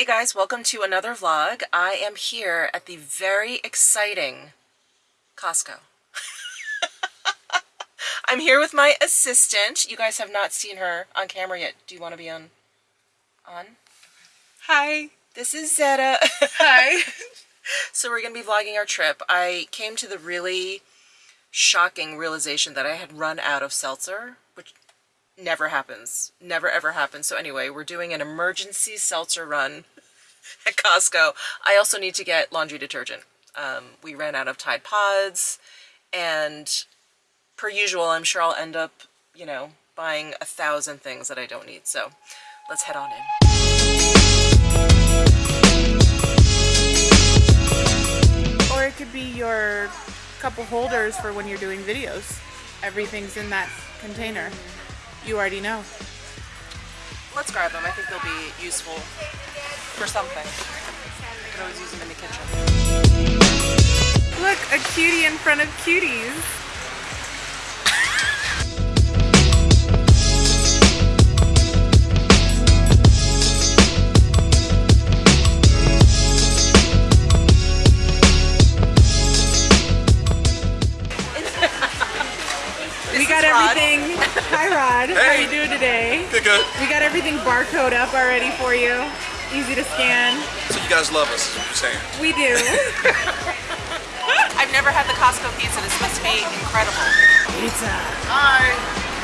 Hey guys, welcome to another vlog. I am here at the very exciting Costco. I'm here with my assistant. You guys have not seen her on camera yet. Do you want to be on? On? Hi. This is Zeta. Hi. so we're going to be vlogging our trip. I came to the really shocking realization that I had run out of seltzer, which never happens. Never ever happens. So anyway, we're doing an emergency seltzer run at Costco. I also need to get laundry detergent. Um, we ran out of Tide Pods and per usual, I'm sure I'll end up, you know, buying a thousand things that I don't need. So let's head on in. Or it could be your couple holders for when you're doing videos. Everything's in that container. You already know. Let's grab them. I think they'll be useful for something. I could always use them in the kitchen. Look, a cutie in front of cuties. we got Rod. everything. Hi Rod, how are you doing today? Good, good. We got everything barcode up already for you. Easy to scan. So you guys love us, is what you're saying. We do. I've never had the Costco pizza. This must be incredible. Pizza. Hi.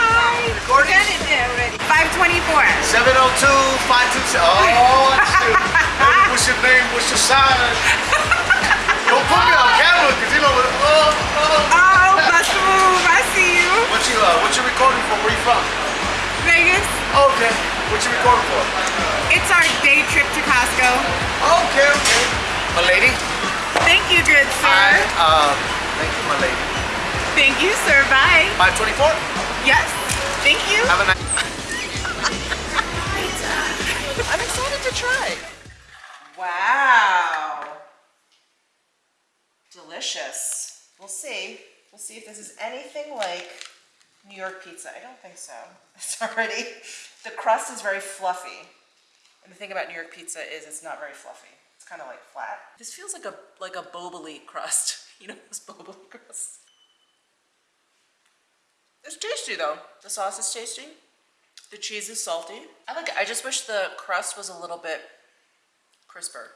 Hi. Recording? Got it there already. 524. 702 527. Oh, shoot. Hey, what's your name? What's your sign? Don't put me on camera, because you know, oh, oh. Oh, bust move. I see you. What you, uh, what you recording for? Where you from? Vegas. Okay. What you recording for? It's our day trip to Costco. Okay, okay. My lady. Thank you, good sir. Hi. Uh, thank you, my lady. Thank you, sir. Bye. 524. Yes. Thank you. Have a nice. I'm excited to try. Wow. Delicious. We'll see. We'll see if this is anything like New York pizza. I don't think so. It's already, the crust is very fluffy. And the thing about New York pizza is it's not very fluffy. It's kind of like flat. This feels like a like a boboli crust. You know those boboli crusts? It's tasty though. The sauce is tasty. The cheese is salty. I like it. I just wish the crust was a little bit crisper.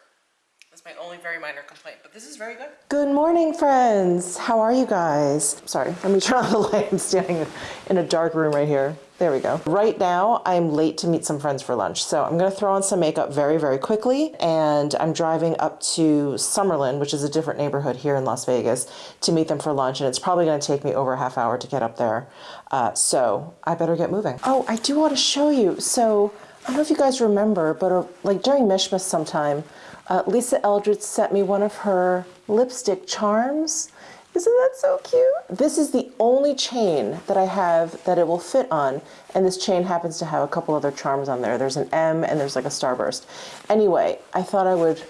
That's my only very minor complaint, but this is very good. Good morning, friends. How are you guys? Sorry, let me turn on the light. I'm standing in a dark room right here. There we go. Right now, I'm late to meet some friends for lunch, so I'm gonna throw on some makeup very, very quickly, and I'm driving up to Summerlin, which is a different neighborhood here in Las Vegas, to meet them for lunch, and it's probably gonna take me over a half hour to get up there. Uh, so I better get moving. Oh, I do want to show you. So I don't know if you guys remember, but uh, like during Mishmas sometime, uh, Lisa Eldridge sent me one of her lipstick charms. Isn't that so cute? This is the only chain that I have that it will fit on, and this chain happens to have a couple other charms on there. There's an M and there's like a starburst. Anyway, I thought I would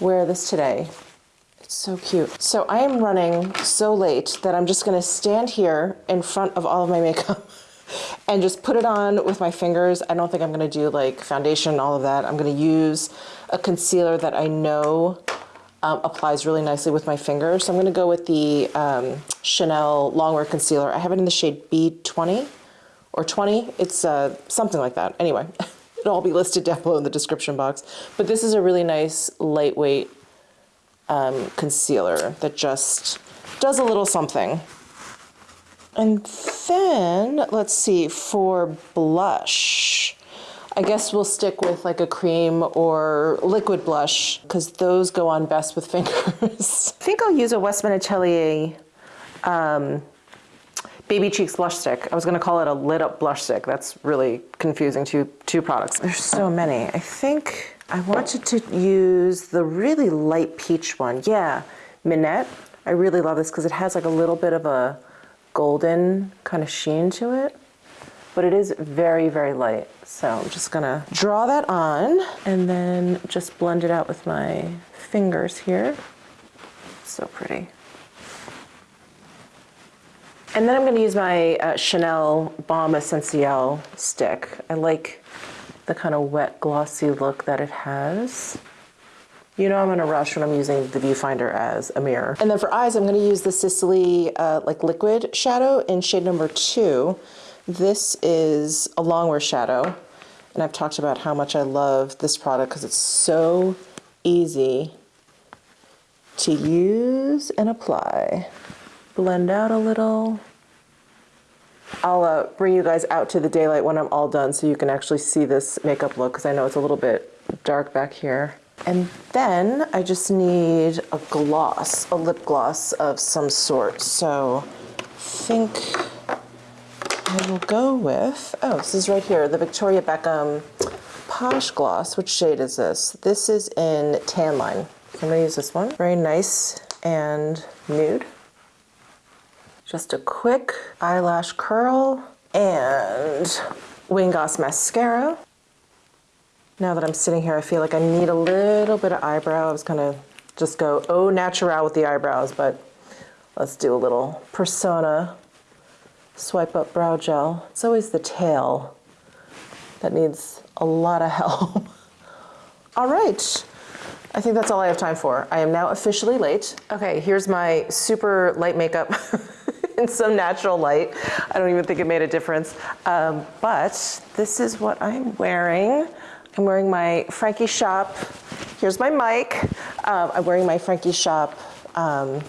wear this today. It's so cute. So I am running so late that I'm just gonna stand here in front of all of my makeup and just put it on with my fingers. I don't think I'm gonna do like foundation, all of that. I'm gonna use a concealer that I know um, applies really nicely with my fingers. So I'm gonna go with the um, Chanel Longwear Concealer. I have it in the shade B20 or 20. It's uh, something like that. Anyway, it'll all be listed down below in the description box. But this is a really nice lightweight um, concealer that just does a little something. And then, let's see, for blush, I guess we'll stick with like a cream or liquid blush because those go on best with fingers. I think I'll use a Westman Atelier um, Baby Cheeks blush stick. I was gonna call it a lit up blush stick. That's really confusing, two, two products. There's so many. I think I wanted to use the really light peach one. Yeah, Minette. I really love this because it has like a little bit of a golden kind of sheen to it, but it is very, very light. So I'm just gonna draw that on and then just blend it out with my fingers here. So pretty. And then I'm to use my uh, Chanel Baume Essentiel stick. I like the kind of wet glossy look that it has. You know I'm in a rush when I'm using the viewfinder as a mirror. And then for eyes, I'm gonna use the Sicily uh, like liquid shadow in shade number two. This is a longwear shadow. And I've talked about how much I love this product because it's so easy to use and apply. Blend out a little. I'll uh, bring you guys out to the daylight when I'm all done so you can actually see this makeup look because I know it's a little bit dark back here. And then I just need a gloss, a lip gloss of some sort. So think I will go with, oh, this is right here, the Victoria Beckham Posh Gloss. Which shade is this? This is in Tan Line. I'm gonna use this one. Very nice and nude. Just a quick eyelash curl and Wingos mascara. Now that I'm sitting here, I feel like I need a little bit of eyebrow. I was gonna just go au natural with the eyebrows, but let's do a little persona swipe up brow gel. It's always the tail that needs a lot of help. all right. I think that's all I have time for. I am now officially late. Okay, here's my super light makeup in some natural light. I don't even think it made a difference. Um, but this is what I'm wearing. I'm wearing my Frankie Shop. Here's my mic. Um, I'm wearing my Frankie Shop um,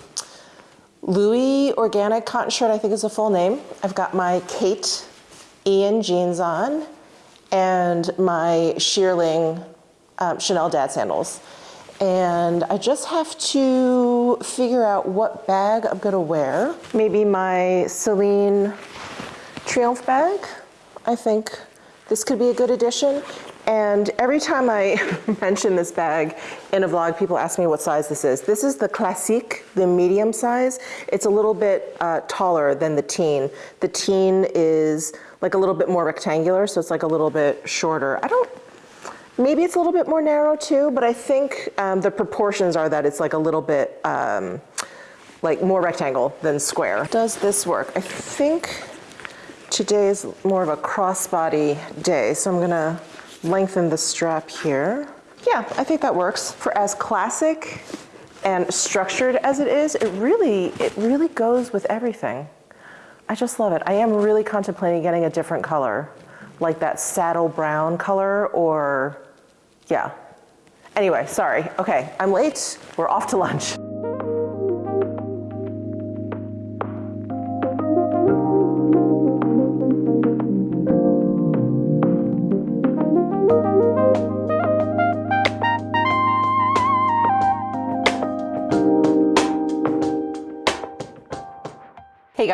Louis Organic Cotton Shirt, I think is the full name. I've got my Kate Ian jeans on and my Shearling um, Chanel dad sandals. And I just have to figure out what bag I'm gonna wear. Maybe my Celine Triomphe bag. I think this could be a good addition. And every time I mention this bag in a vlog, people ask me what size this is. This is the Classique, the medium size. It's a little bit uh, taller than the teen. The teen is like a little bit more rectangular, so it's like a little bit shorter. I don't, maybe it's a little bit more narrow too, but I think um, the proportions are that it's like a little bit um, like more rectangle than square. Does this work? I think today is more of a crossbody day, so I'm gonna lengthen the strap here. Yeah, I think that works. For as classic and structured as it is, it really, it really goes with everything. I just love it. I am really contemplating getting a different color, like that saddle brown color or, yeah. Anyway, sorry. Okay, I'm late. We're off to lunch.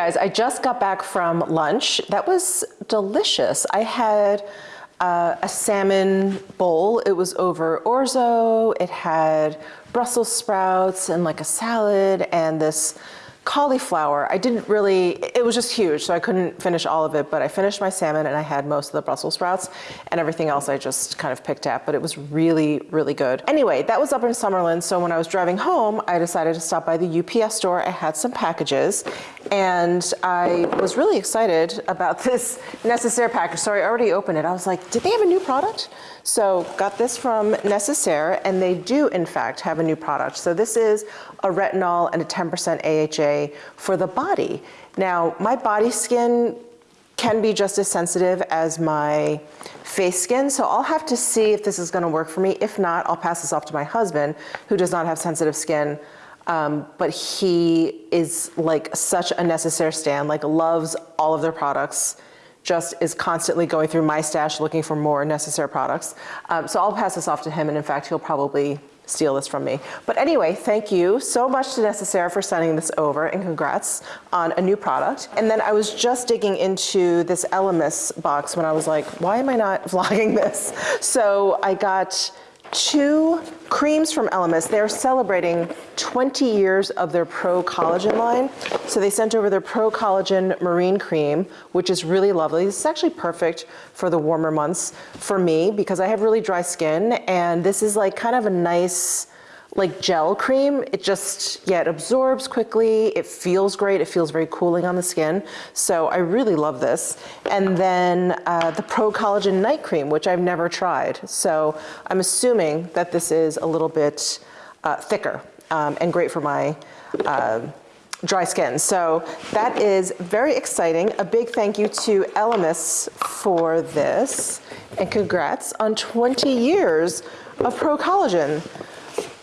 Guys, I just got back from lunch. That was delicious. I had uh, a salmon bowl. It was over orzo. It had Brussels sprouts and like a salad and this cauliflower. I didn't really, it was just huge, so I couldn't finish all of it, but I finished my salmon and I had most of the Brussels sprouts and everything else I just kind of picked at, but it was really, really good. Anyway, that was up in Summerlin, so when I was driving home, I decided to stop by the UPS store. I had some packages and I was really excited about this Necessaire package. So I already opened it. I was like, did they have a new product? So got this from Necessaire and they do in fact have a new product. So this is a retinol and a 10% AHA for the body. Now my body skin can be just as sensitive as my face skin. So I'll have to see if this is gonna work for me. If not, I'll pass this off to my husband who does not have sensitive skin. Um, but he is like such a Necessaire stand, like loves all of their products just is constantly going through my stash looking for more Necessaire products. Um, so I'll pass this off to him and in fact he'll probably steal this from me. But anyway, thank you so much to Necessaire for sending this over and congrats on a new product. And then I was just digging into this Elemis box when I was like, why am I not vlogging this? So I got two creams from Elemis. They're celebrating 20 years of their Pro Collagen line. So they sent over their Pro Collagen Marine Cream, which is really lovely. This is actually perfect for the warmer months for me because I have really dry skin and this is like kind of a nice like gel cream. It just, yeah, it absorbs quickly. It feels great. It feels very cooling on the skin. So I really love this. And then uh, the Pro Collagen Night Cream, which I've never tried. So I'm assuming that this is a little bit uh, thicker um, and great for my uh, dry skin. So that is very exciting. A big thank you to Elemis for this. And congrats on 20 years of Pro Collagen.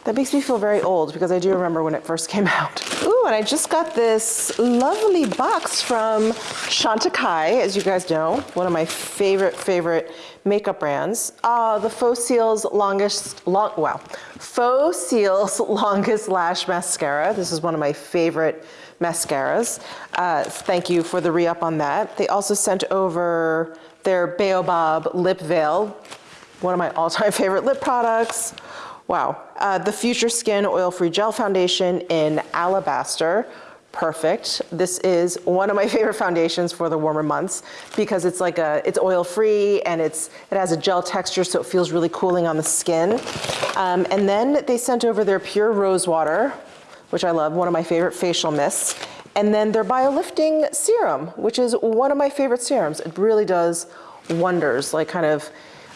That makes me feel very old because I do remember when it first came out. Ooh, and I just got this lovely box from Chantecaille, as you guys know, one of my favorite, favorite makeup brands. Uh, the Faux Cils longest, long, wow, Faux Cils longest lash mascara. This is one of my favorite mascaras. Uh, thank you for the re-up on that. They also sent over their Baobab lip veil, one of my all-time favorite lip products. Wow. Uh, the Future Skin Oil-Free Gel Foundation in Alabaster. Perfect. This is one of my favorite foundations for the warmer months because it's like a, it's oil-free and it's, it has a gel texture so it feels really cooling on the skin. Um, and then they sent over their Pure Rose Water, which I love, one of my favorite facial mists. And then their BioLifting Serum, which is one of my favorite serums. It really does wonders, like kind of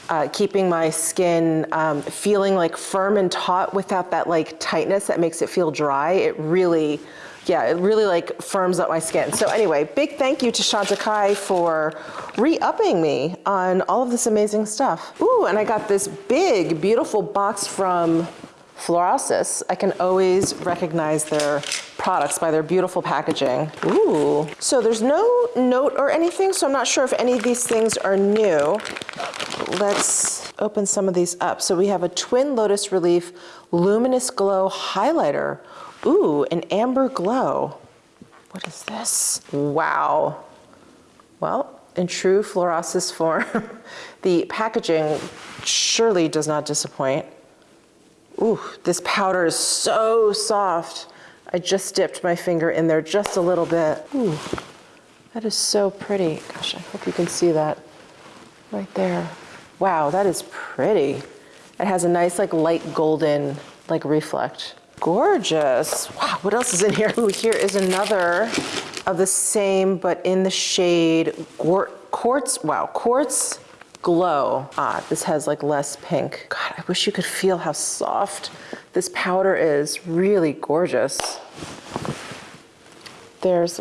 uh, keeping my skin um, feeling like firm and taut without that like tightness that makes it feel dry. It really, yeah, it really like firms up my skin. So anyway, big thank you to Chantecaille for re-upping me on all of this amazing stuff. Ooh, and I got this big, beautiful box from Florasis. I can always recognize their products by their beautiful packaging. Ooh. So there's no note or anything, so I'm not sure if any of these things are new. Let's open some of these up. So we have a Twin Lotus Relief Luminous Glow Highlighter. Ooh, an amber glow. What is this? Wow. Well, in true Florasis form, the packaging surely does not disappoint. Ooh, this powder is so soft. I just dipped my finger in there just a little bit. Ooh, that is so pretty. Gosh, I hope you can see that right there. Wow, that is pretty. It has a nice like light golden like reflect. Gorgeous. Wow, what else is in here? Ooh, here is another of the same, but in the shade Quartz, wow, Quartz Glow. Ah, this has like less pink. God, I wish you could feel how soft this powder is. Really gorgeous. There's,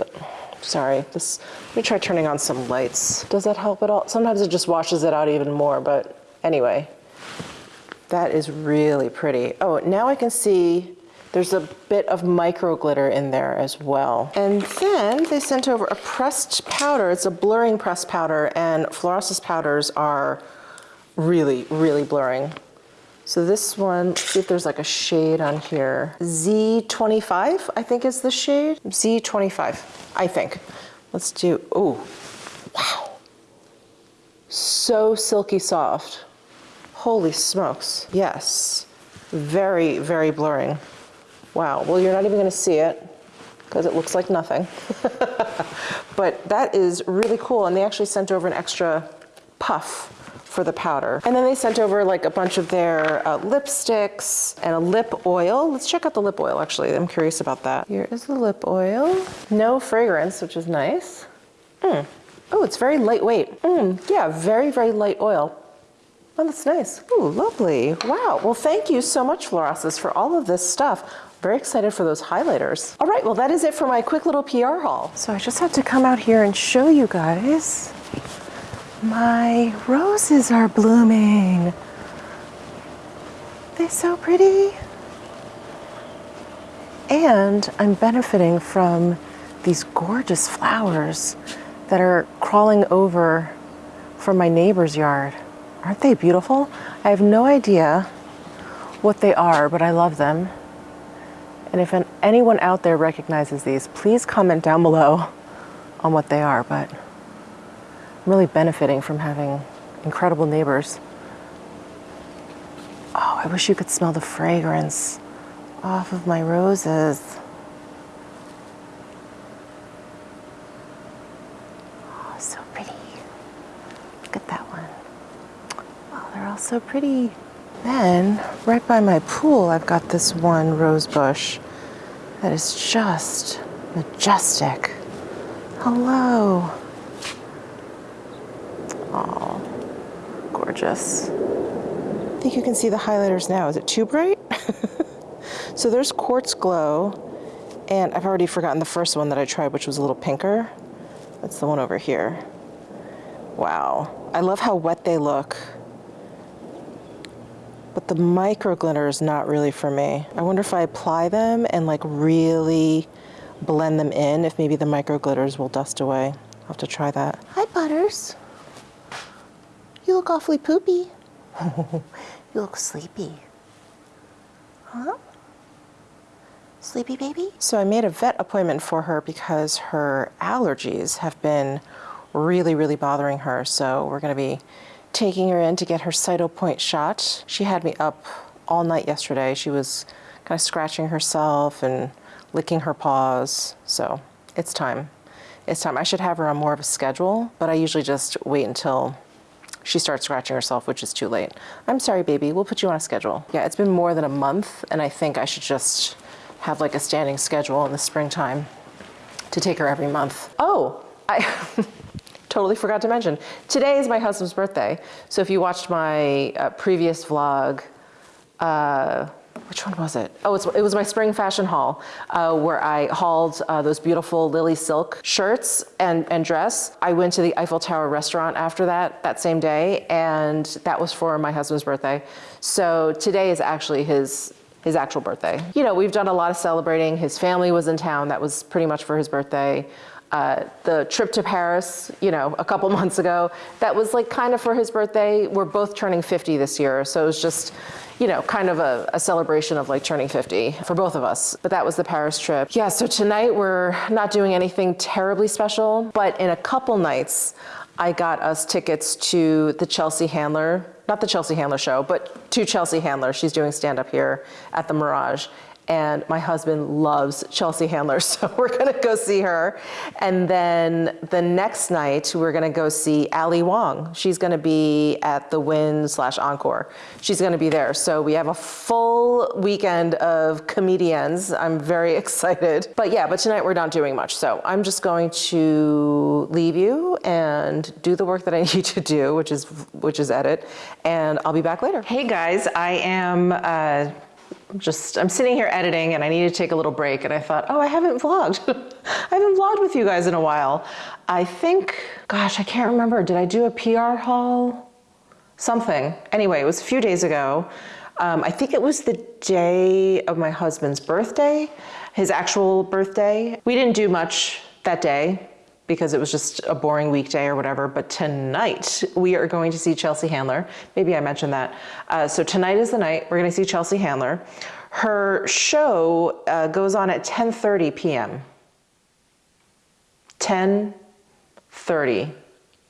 sorry, this, let me try turning on some lights. Does that help at all? Sometimes it just washes it out even more, but anyway, that is really pretty. Oh, now I can see there's a bit of micro glitter in there as well. And then they sent over a pressed powder. It's a blurring pressed powder and Florasis powders are really, really blurring. So this one, see if there's like a shade on here. Z25, I think is the shade. Z25, I think. Let's do, oh, wow. So silky soft. Holy smokes, yes. Very, very blurring. Wow, well you're not even gonna see it because it looks like nothing. but that is really cool and they actually sent over an extra puff for the powder. And then they sent over like a bunch of their uh, lipsticks and a lip oil. Let's check out the lip oil actually. I'm curious about that. Here is the lip oil. No fragrance, which is nice. Mm. Oh, it's very lightweight. Mm, yeah, very, very light oil. Oh, that's nice. Ooh, lovely. Wow. Well, thank you so much, Florasis, for all of this stuff. Very excited for those highlighters. All right, well, that is it for my quick little PR haul. So I just had to come out here and show you guys my roses are blooming. They're so pretty. And I'm benefiting from these gorgeous flowers that are crawling over from my neighbor's yard. Aren't they beautiful? I have no idea what they are, but I love them. And if anyone out there recognizes these, please comment down below on what they are. But I'm really benefiting from having incredible neighbors. Oh, I wish you could smell the fragrance off of my roses. Oh, so pretty. Look at that one. Oh, they're all so pretty. Then, right by my pool, I've got this one rose bush that is just majestic. Hello. Gorgeous. I think you can see the highlighters now. Is it too bright? so there's Quartz Glow, and I've already forgotten the first one that I tried, which was a little pinker. That's the one over here. Wow. I love how wet they look. But the micro glitter is not really for me. I wonder if I apply them and like really blend them in, if maybe the micro glitters will dust away. I'll have to try that. Hi, Butters. You look awfully poopy. you look sleepy. Huh? Sleepy baby? So I made a vet appointment for her because her allergies have been really, really bothering her. So we're gonna be taking her in to get her Cytopoint shot. She had me up all night yesterday. She was kind of scratching herself and licking her paws. So it's time. It's time. I should have her on more of a schedule, but I usually just wait until she starts scratching herself, which is too late. I'm sorry, baby. We'll put you on a schedule. Yeah, it's been more than a month, and I think I should just have like a standing schedule in the springtime to take her every month. Oh, I totally forgot to mention. Today is my husband's birthday. So if you watched my uh, previous vlog, uh, which one was it? Oh, it was my spring fashion haul uh, where I hauled uh, those beautiful Lily Silk shirts and, and dress. I went to the Eiffel Tower restaurant after that, that same day, and that was for my husband's birthday. So today is actually his his actual birthday. You know, we've done a lot of celebrating. His family was in town. That was pretty much for his birthday. Uh, the trip to Paris, you know, a couple months ago, that was like kind of for his birthday. We're both turning 50 this year, so it was just, you know, kind of a, a, celebration of like turning 50 for both of us. But that was the Paris trip. Yeah, so tonight we're not doing anything terribly special, but in a couple nights, I got us tickets to the Chelsea Handler, not the Chelsea Handler show, but to Chelsea Handler. She's doing stand up here at the Mirage and my husband loves Chelsea Handler, so we're gonna go see her. And then the next night, we're gonna go see Ali Wong. She's gonna be at the Wynn slash Encore. She's gonna be there. So we have a full weekend of comedians. I'm very excited. But yeah, but tonight we're not doing much. So I'm just going to leave you and do the work that I need to do, which is, which is edit, and I'll be back later. Hey guys, I am, uh, just, I'm sitting here editing and I need to take a little break and I thought, oh, I haven't vlogged. I haven't vlogged with you guys in a while. I think, gosh, I can't remember. Did I do a PR haul? Something. Anyway, it was a few days ago. Um, I think it was the day of my husband's birthday, his actual birthday. We didn't do much that day because it was just a boring weekday or whatever. But tonight we are going to see Chelsea Handler. Maybe I mentioned that. Uh, so tonight is the night we're going to see Chelsea Handler. Her show uh, goes on at 10:30 p.m. 10:30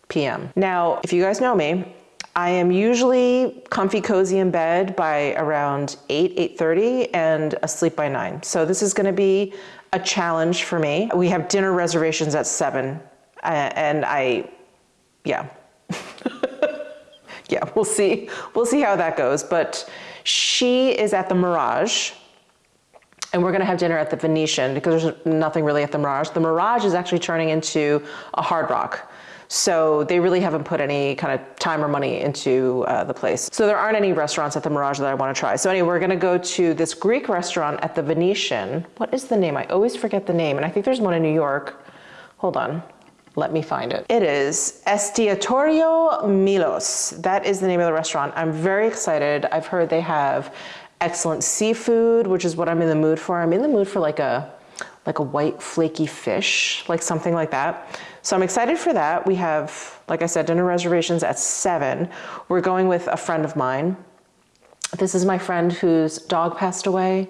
p.m. Now, if you guys know me, I am usually comfy cozy in bed by around 8, 8.30 and asleep by 9. So this is gonna be a challenge for me. We have dinner reservations at 7 uh, and I, yeah. yeah, we'll see. We'll see how that goes. But she is at the Mirage and we're gonna have dinner at the Venetian because there's nothing really at the Mirage. The Mirage is actually turning into a Hard Rock. So they really haven't put any kind of time or money into uh, the place. So there aren't any restaurants at the Mirage that I want to try. So anyway, we're going to go to this Greek restaurant at the Venetian. What is the name? I always forget the name. And I think there's one in New York. Hold on. Let me find it. It is Estiatorio Milos. That is the name of the restaurant. I'm very excited. I've heard they have excellent seafood, which is what I'm in the mood for. I'm in the mood for like a like a white flaky fish, like something like that. So I'm excited for that. We have, like I said, dinner reservations at seven. We're going with a friend of mine. This is my friend whose dog passed away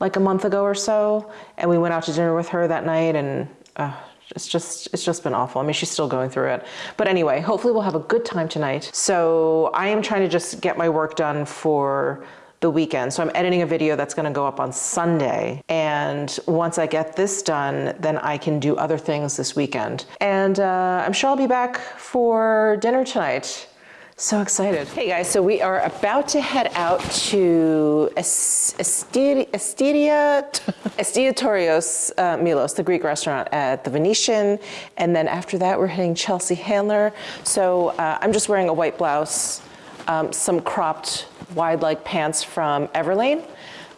like a month ago or so. And we went out to dinner with her that night and uh, it's just it's just been awful. I mean, she's still going through it. But anyway, hopefully we'll have a good time tonight. So I am trying to just get my work done for the weekend. So I'm editing a video that's gonna go up on Sunday. And once I get this done, then I can do other things this weekend. And uh, I'm sure I'll be back for dinner tonight. So excited. Hey guys, so we are about to head out to Es- Estiria, Estiria, Estiria Torios uh, Milos, the Greek restaurant at the Venetian. And then after that, we're hitting Chelsea Handler. So uh, I'm just wearing a white blouse, um, some cropped wide leg pants from Everlane.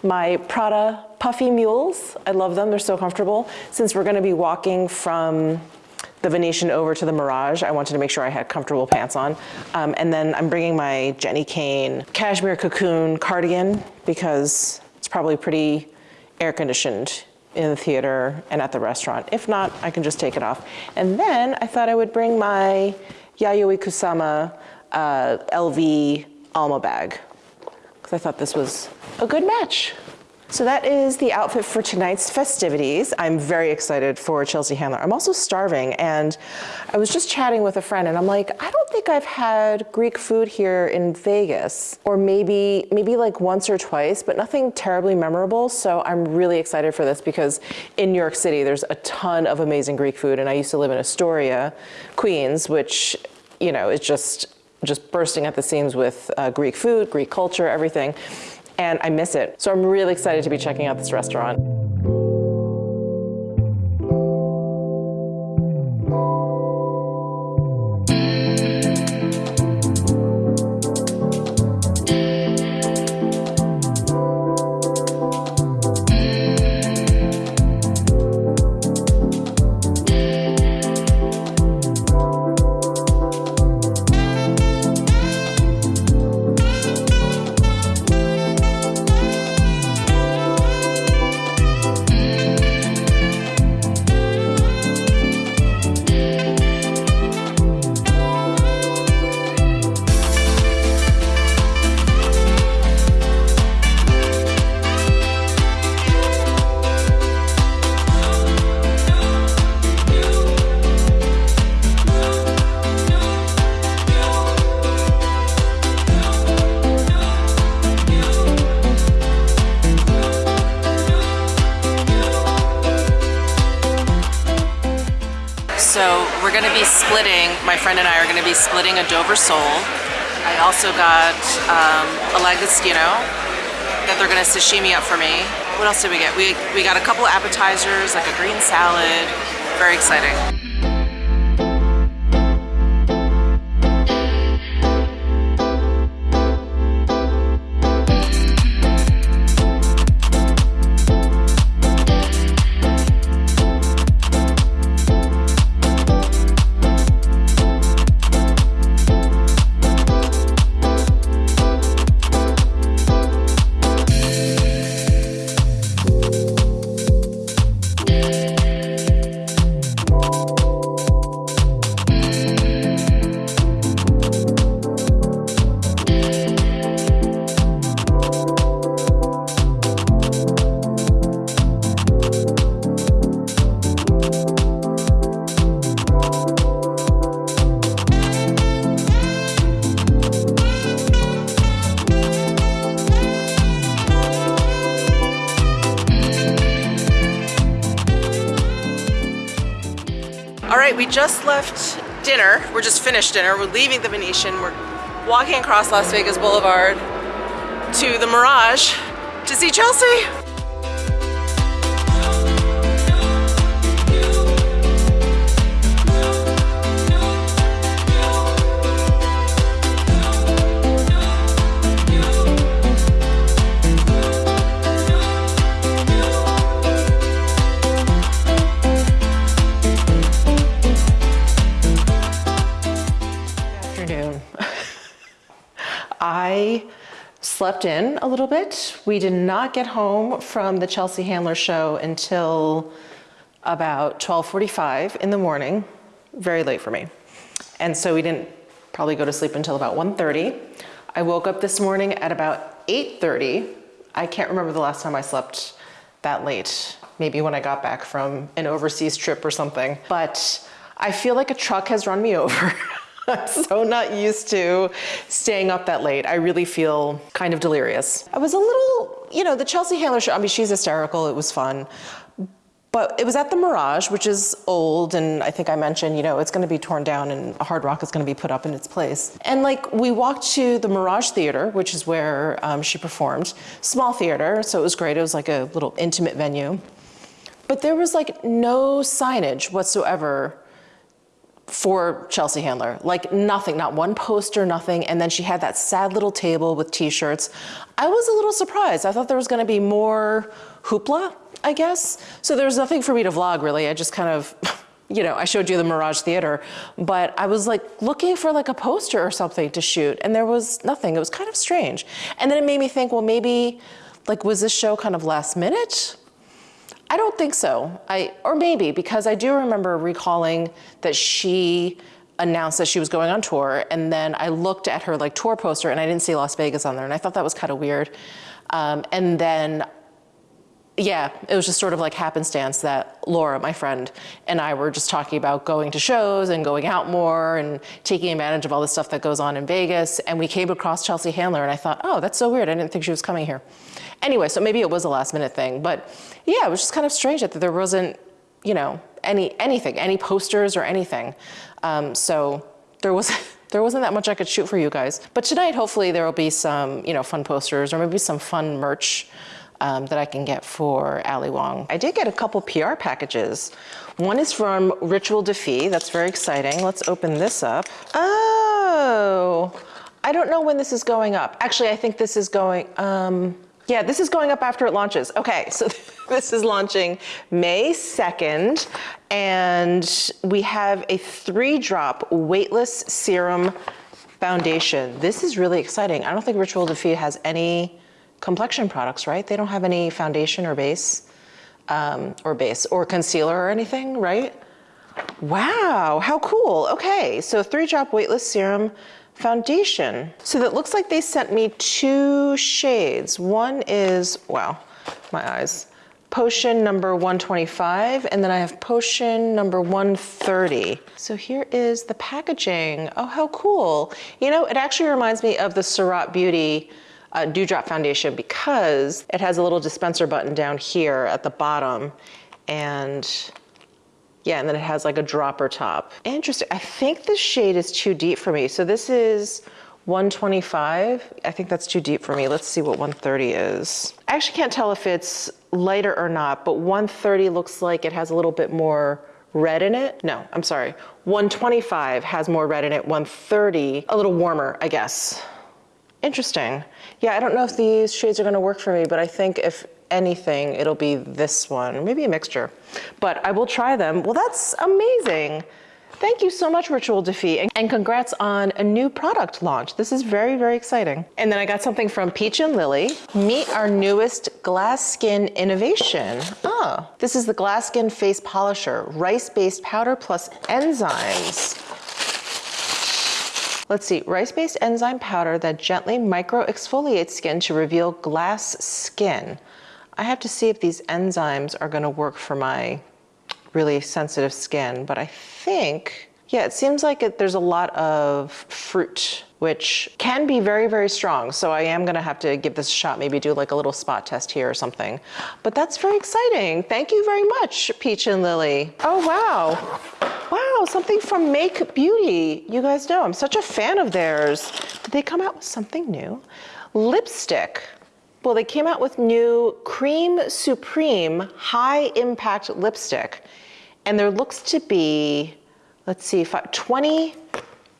My Prada puffy mules, I love them, they're so comfortable. Since we're gonna be walking from the Venetian over to the Mirage. I wanted to make sure I had comfortable pants on. Um, and then I'm bringing my Jenni Kayne cashmere cocoon cardigan because it's probably pretty air conditioned in the theater and at the restaurant. If not, I can just take it off. And then I thought I would bring my Yayoi Kusama uh, LV Alma bag I thought this was a good match. So that is the outfit for tonight's festivities. I'm very excited for Chelsea Handler. I'm also starving and I was just chatting with a friend and I'm like, I don't think I've had Greek food here in Vegas or maybe maybe like once or twice, but nothing terribly memorable. So I'm really excited for this because in New York City there's a ton of amazing Greek food and I used to live in Astoria, Queens, which you know is just just bursting at the seams with uh, Greek food, Greek culture, everything and I miss it. So I'm really excited to be checking out this restaurant. Friend and I are gonna be splitting a Dover sole. I also got um, a langostino that they're gonna sashimi up for me. What else did we get? We, we got a couple appetizers, like a green salad. Very exciting. Just left dinner. We're just finished dinner. We're leaving the Venetian. We're walking across Las Vegas Boulevard to the Mirage to see Chelsea. Slept in a little bit. We did not get home from the Chelsea Handler show until about 12:45 in the morning, very late for me. And so we didn't probably go to sleep until about 1:30. I woke up this morning at about 8:30. I can't remember the last time I slept that late. Maybe when I got back from an overseas trip or something. But I feel like a truck has run me over. I'm so not used to staying up that late. I really feel kind of delirious. I was a little, you know, the Chelsea Handler show, I mean, she's hysterical. It was fun. But it was at the Mirage, which is old, and I think I mentioned, you know, it's going to be torn down and a Hard Rock is going to be put up in its place. And like we walked to the Mirage Theater, which is where um, she performed, small theater, so it was great. It was like a little intimate venue. But there was like no signage whatsoever for Chelsea Handler. Like nothing, not one poster, nothing. And then she had that sad little table with t shirts. I was a little surprised. I thought there was going to be more hoopla, I guess. So there was nothing for me to vlog really. I just kind of. You know, I showed you the Mirage Theater, but I was like looking for like a poster or something to shoot, and there was nothing. It was kind of strange. And then it made me think, well, maybe, like, was this show kind of last minute? I don't think so. I or maybe because I do remember recalling that she announced that she was going on tour, and then I looked at her like tour poster and I didn't see Las Vegas on there, and I thought that was kind of weird. Um, and then, yeah, it was just sort of like happenstance that Laura, my friend, and I were just talking about going to shows and going out more and taking advantage of all the stuff that goes on in Vegas. And we came across Chelsea Handler, and I thought, oh, that's so weird. I didn't think she was coming here. Anyway, so maybe it was a last minute thing, but yeah, it was just kind of strange that there wasn't, you know, any anything, any posters or anything. Um, so there was. There wasn't that much I could shoot for you guys. But tonight, hopefully, there will be some, you know, fun posters or maybe some fun merch um, that I can get for Ali Wong. I did get a couple PR packages. One is from Rituel de Fille. That's very exciting. Let's open this up. Oh, I don't know when this is going up. Actually, I think this is going, um, yeah, this is going up after it launches. Okay, so this is launching May 2nd, and we have a three drop weightless serum foundation. This is really exciting. I don't think Rituel de Fille has any complexion products, right? They don't have any foundation or base, um, or base, or concealer or anything, right? Wow, how cool. Okay, so three drop weightless serum foundation. So that looks like they sent me two shades. One is, wow, my eyes. Potion number 125, and then I have potion number 130. So here is the packaging. Oh, how cool. You know, it actually reminds me of the Surratt Beauty uh, Dewdrop Foundation because it has a little dispenser button down here at the bottom. And yeah, and then it has like a dropper top. Interesting. I think this shade is too deep for me. So this is 125. I think that's too deep for me. Let's see what 130 is. I actually can't tell if it's lighter or not, but 130 looks like it has a little bit more red in it. No, I'm sorry. 125 has more red in it. 130, a little warmer, I guess. Interesting. Yeah, I don't know if these shades are gonna work for me, but I think if anything, it'll be this one, maybe a mixture. But I will try them. Well, that's amazing. Thank you so much, Rituel de Fille, and congrats on a new product launch. This is very, very exciting. And then I got something from Peach and Lily. Meet our newest glass skin innovation. Oh, this is the Glass Skin Face Polisher, rice-based powder plus enzymes. Let's see, rice-based enzyme powder that gently micro-exfoliates skin to reveal glass skin. I have to see if these enzymes are gonna work for my really sensitive skin, but I think, yeah, it seems like it, there's a lot of fruit, which can be very, very strong. So I am gonna have to give this a shot, maybe do like a little spot test here or something. But that's very exciting. Thank you very much, Peach and Lily. Oh, wow. Wow, something from Make Beauty. You guys know I'm such a fan of theirs. Did they come out with something new? Lipstick. Well, they came out with new Cream Supreme High Impact Lipstick. And there looks to be, let's see, 20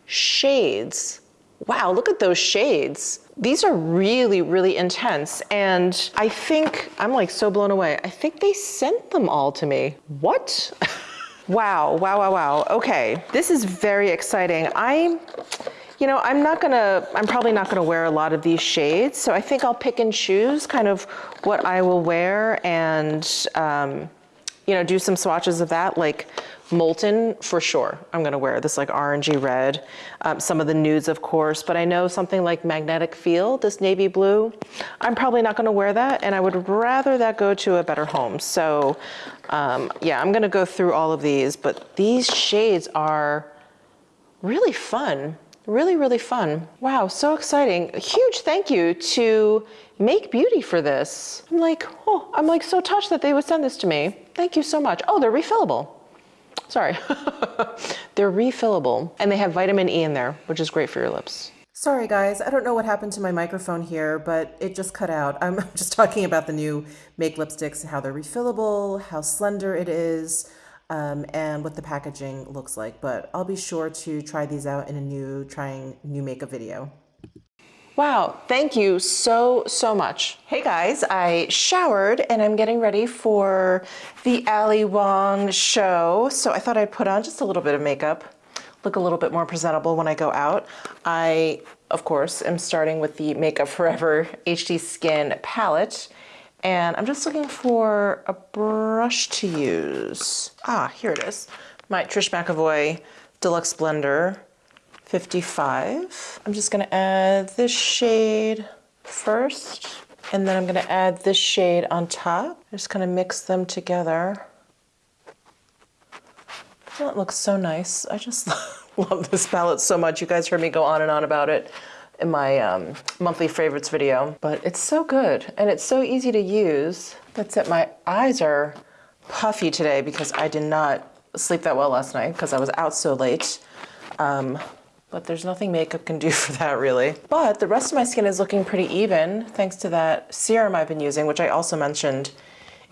shades. Wow, look at those shades. These are really, really intense. And I think, I'm like so blown away. I think they sent them all to me. What? wow, wow, wow, wow. Okay, this is very exciting. I'm, you know, I'm not gonna, I'm probably not gonna wear a lot of these shades. So I think I'll pick and choose kind of what I will wear and, um, you know, do some swatches of that, like Molten for sure. I'm gonna wear this like orangey red, um, some of the nudes of course, but I know something like Magnetic Field, this navy blue, I'm probably not gonna wear that and I would rather that go to a better home. So um, yeah, I'm gonna go through all of these, but these shades are really fun. Really, really fun. Wow, so exciting. A huge thank you to Make Beauty for this. I'm like, oh, I'm like so touched that they would send this to me. Thank you so much. Oh, they're refillable. Sorry. they're refillable and they have vitamin E in there, which is great for your lips. Sorry guys, I don't know what happened to my microphone here, but it just cut out. I'm just talking about the new Make lipsticks, how they're refillable, how slender it is, um, and what the packaging looks like. But I'll be sure to try these out in a new trying new makeup video. Wow, thank you so, so much. Hey guys, I showered and I'm getting ready for the Ali Wong show. So I thought I'd put on just a little bit of makeup, look a little bit more presentable when I go out. I, of course, am starting with the Makeup Forever HD Skin palette. And I'm just looking for a brush to use. Ah, here it is. My Trish McEvoy Deluxe Blender 55. I'm just gonna add this shade first, and then I'm gonna add this shade on top. Just kind of mix them together. That looks so nice. I just love this palette so much. You guys heard me go on and on about it in my um, monthly favorites video, but it's so good and it's so easy to use. That's it, my eyes are puffy today because I did not sleep that well last night because I was out so late. Um, but there's nothing makeup can do for that really. But the rest of my skin is looking pretty even thanks to that serum I've been using, which I also mentioned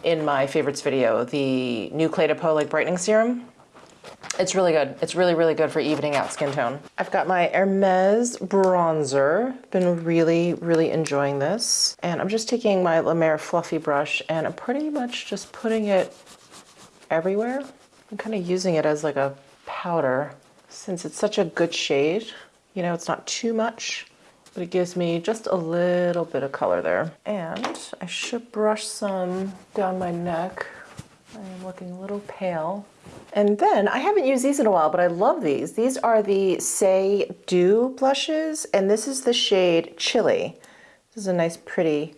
in my favorites video, the new Clé de Peau like brightening serum. It's really good. It's really, really good for evening out skin tone. I've got my Hermes bronzer. Been really, really enjoying this. And I'm just taking my La Mer fluffy brush and I'm pretty much just putting it everywhere. I'm kind of using it as like a powder since it's such a good shade, you know, it's not too much, but it gives me just a little bit of color there. And I should brush some down my neck. I am looking a little pale. And then, I haven't used these in a while, but I love these. These are the Saie Dew blushes, and this is the shade Chili. This is a nice, pretty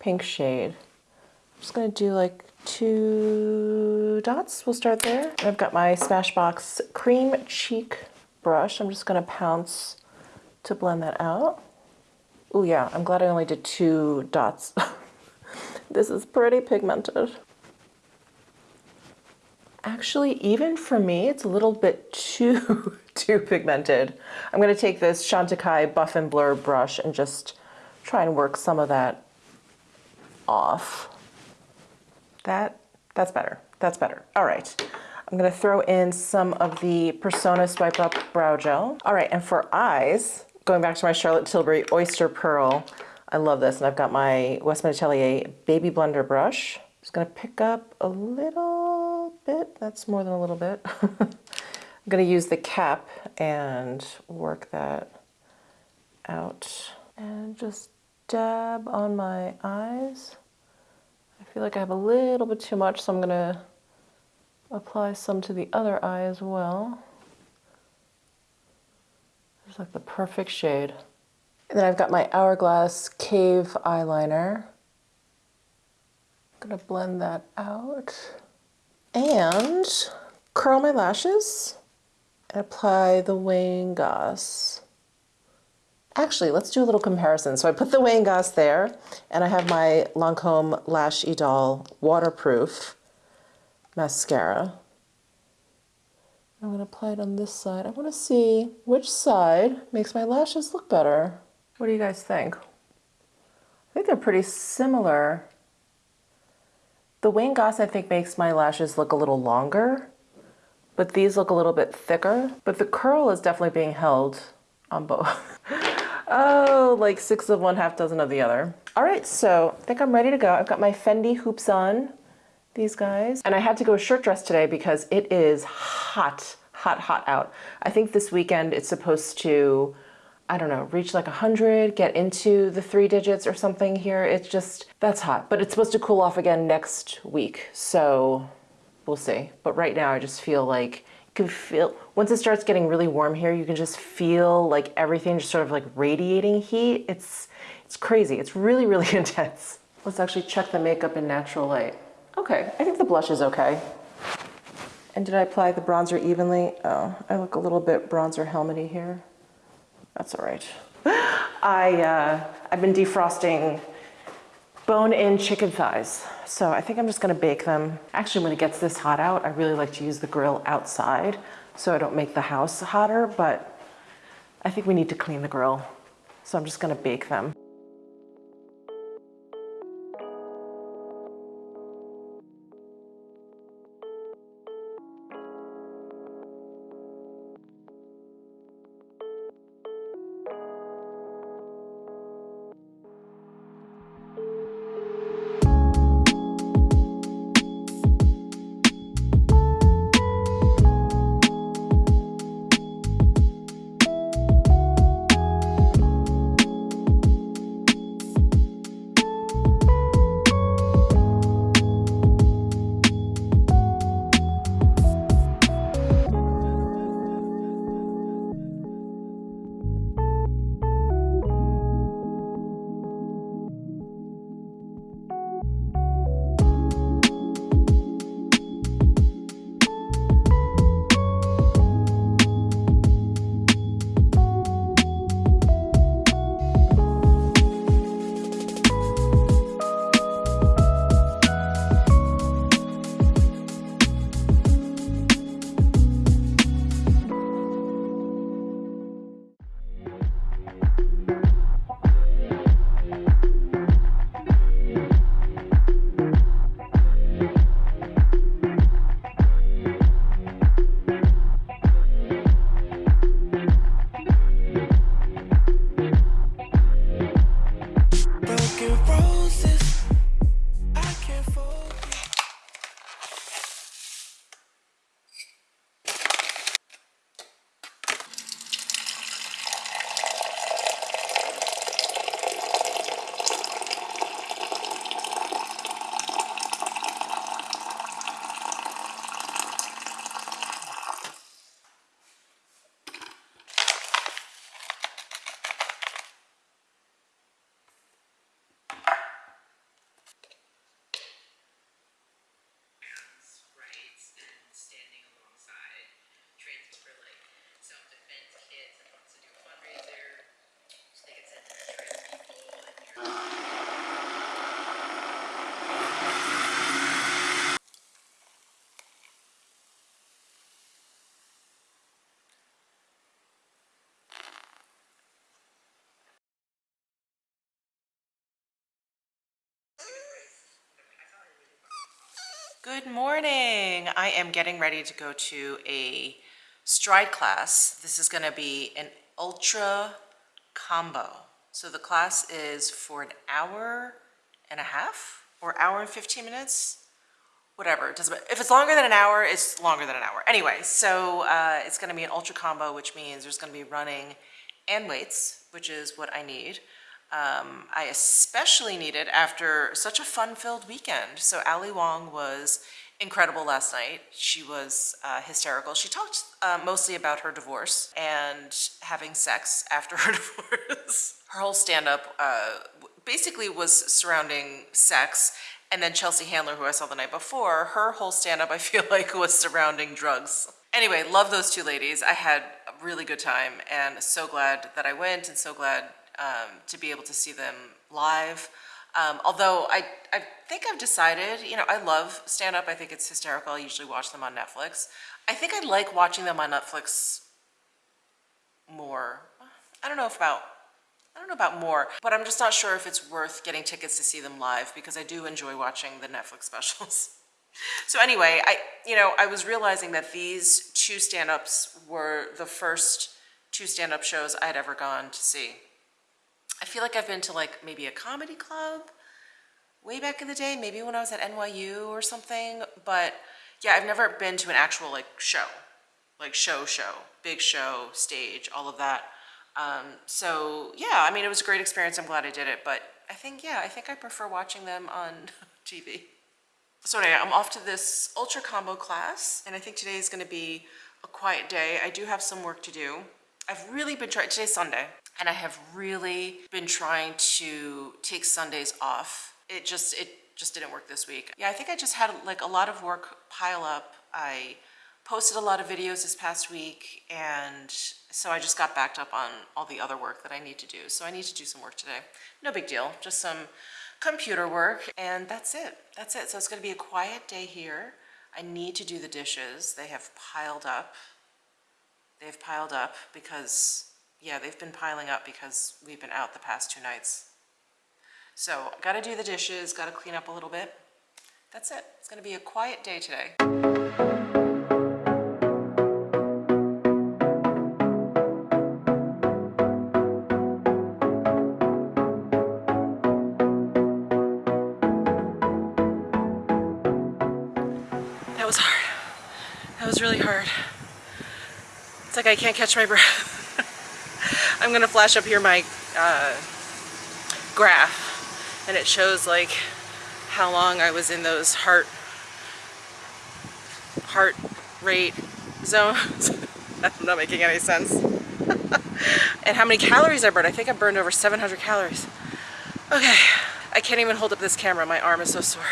pink shade. I'm just gonna do like two dots. We'll start there. I've got my Smashbox Cream Cheek brush. I'm just going to pounce to blend that out. Oh yeah, I'm glad I only did two dots. this is pretty pigmented. Actually, even for me, it's a little bit too, too pigmented. I'm going to take this Chantecaille Buff and Blur brush and just try and work some of that off. That, that's better. That's better. All right. I'm gonna throw in some of the Persona Swipe Up Brow Gel. All right, and for eyes, going back to my Charlotte Tilbury Oyster Pearl, I love this, and I've got my Westman Atelier Baby Blender brush. Just gonna pick up a little bit, that's more than a little bit. I'm gonna use the cap and work that out and just dab on my eyes I feel like I have a little bit too much, so I'm going to apply some to the other eye as well. It's like the perfect shade. And then I've got my Hourglass Cave eyeliner. I'm going to blend that out. And curl my lashes and apply the Wayne Goss Actually, let's do a little comparison. So I put the Wayne Goss there, and I have my Lancome Lash Idole Waterproof Mascara. I'm going to apply it on this side. I want to see which side makes my lashes look better. What do you guys think? I think they're pretty similar. The Wayne Goss, I think, makes my lashes look a little longer, but these look a little bit thicker. But the curl is definitely being held on both. Oh, like six of one, half dozen of the other. All right, so I think I'm ready to go. I've got my Fendi hoops on, these guys. And I had to go shirt dress today because it is hot, hot, hot out. I think this weekend it's supposed to, I don't know, reach like 100, get into the three digits or something here. It's just, that's hot. But it's supposed to cool off again next week. So we'll see. But right now I just feel like you can feel, once it starts getting really warm here, you can just feel like everything just sort of like radiating heat. It's, it's crazy. It's really, really intense. Let's actually check the makeup in natural light. Okay, I think the blush is okay. And did I apply the bronzer evenly? Oh, I look a little bit bronzer helmety here. That's all right. I, uh, I've been defrosting bone-in chicken thighs. So I think I'm just gonna bake them. Actually, when it gets this hot out, I really like to use the grill outside so I don't make the house hotter, but I think we need to clean the grill. So I'm just gonna bake them. Good morning. I am getting ready to go to a stride class. This is gonna be an ultra combo. So the class is for an hour and a half or hour and 15 minutes. Whatever, it doesn't, matter. if it's longer than an hour, it's longer than an hour. Anyway, so uh, it's gonna be an ultra combo, which means there's gonna be running and weights, which is what I need. Um, I especially need it after such a fun-filled weekend. So Ali Wong was incredible last night. She was uh, hysterical. She talked uh, mostly about her divorce and having sex after her divorce. Her whole stand-up uh, basically was surrounding sex. And then Chelsea Handler, who I saw the night before, her whole stand-up I feel like was surrounding drugs. Anyway, love those two ladies. I had a really good time and so glad that I went and so glad um, to be able to see them live. Um, although I, I think I've decided, you know, I love stand up. I think it's hysterical. I usually watch them on Netflix. I think I like watching them on Netflix more. I don't know if about, I don't know about more, but I'm just not sure if it's worth getting tickets to see them live because I do enjoy watching the Netflix specials. So anyway, I, you know, I was realizing that these two stand-ups were the first two stand-up shows I had ever gone to see. I feel like I've been to like maybe a comedy club way back in the day, maybe when I was at NYU or something, but yeah, I've never been to an actual like show, like show show, big show, stage, all of that. Um, so yeah, I mean, it was a great experience. I'm glad I did it, but I think, yeah, I think I prefer watching them on TV. So anyway, I'm off to this ultra combo class, and I think today is gonna be a quiet day. I do have some work to do. I've really been trying, today's Sunday, and I have really been trying to take Sundays off. It just, it just didn't work this week. Yeah, I think I just had like a lot of work pile up. I posted a lot of videos this past week and so I just got backed up on all the other work that I need to do. So I need to do some work today. No big deal, just some computer work and that's it. That's it. So it's gonna be a quiet day here. I need to do the dishes. They have piled up. They've piled up because, yeah, they've been piling up because we've been out the past two nights. So gotta do the dishes, gotta clean up a little bit. That's it. It's gonna be a quiet day today. That was hard. That was really hard. It's like I can't catch my breath. I'm gonna flash up here my uh, graph and it shows like how long I was in those heart heart rate zones. I'm not making any sense. and how many calories I burned. I think I burned over 700 calories. Okay, I can't even hold up this camera. My arm is so sore.